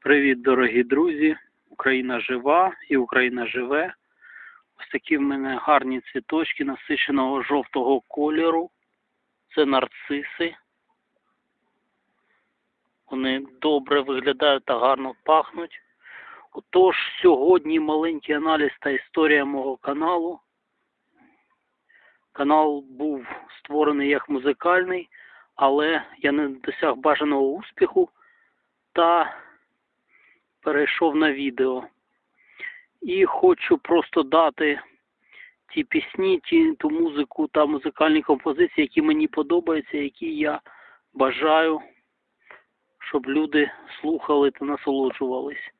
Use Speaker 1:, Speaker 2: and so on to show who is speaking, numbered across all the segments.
Speaker 1: Привіт, дорогі друзі! Україна жива і Україна живе. Ось такі в мене гарні цвіточки насиченого жовтого кольору. Це нарциси. Вони добре виглядають та гарно пахнуть. Отож, сьогодні маленький аналіз та історія мого каналу. Канал був створений як музикальний, але я не досяг бажаного успіху та перейшов на відео. І хочу просто дати ті пісні, ті, ту музику та музикальні композиції, які мені подобаються, які я бажаю, щоб люди слухали та насолоджувались.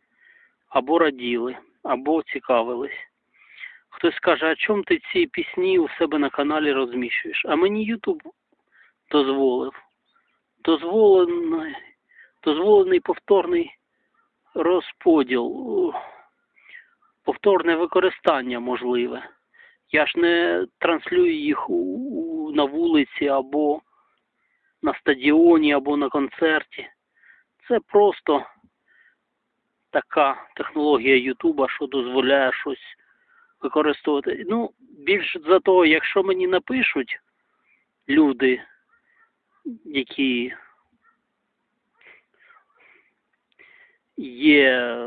Speaker 1: Або раділи, або цікавились. Хтось скаже, а чому ти ці пісні у себе на каналі розміщуєш? А мені Ютуб дозволив. Дозволений, дозволений повторний розподіл, повторне використання можливе. Я ж не транслюю їх на вулиці або на стадіоні, або на концерті. Це просто така технологія Ютуба, що дозволяє щось використовувати. Ну, більш за того, якщо мені напишуть люди, які є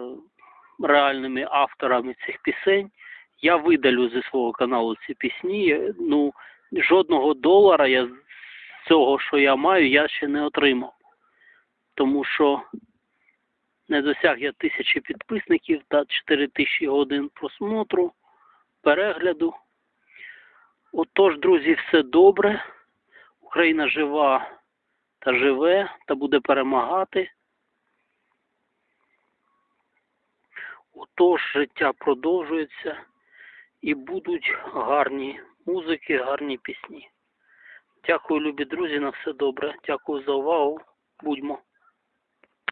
Speaker 1: реальними авторами цих пісень, я видалю зі свого каналу ці пісні. Ну, жодного долара я з цього, що я маю, я ще не отримав. Тому що не досяг я тисячі підписників та 4 тисячі годин просмотру, перегляду. Отож, друзі, все добре. Україна жива та живе, та буде перемагати. Отож, життя продовжується і будуть гарні музики, гарні пісні. Дякую, любі друзі, на все добре. Дякую за увагу. Будьмо.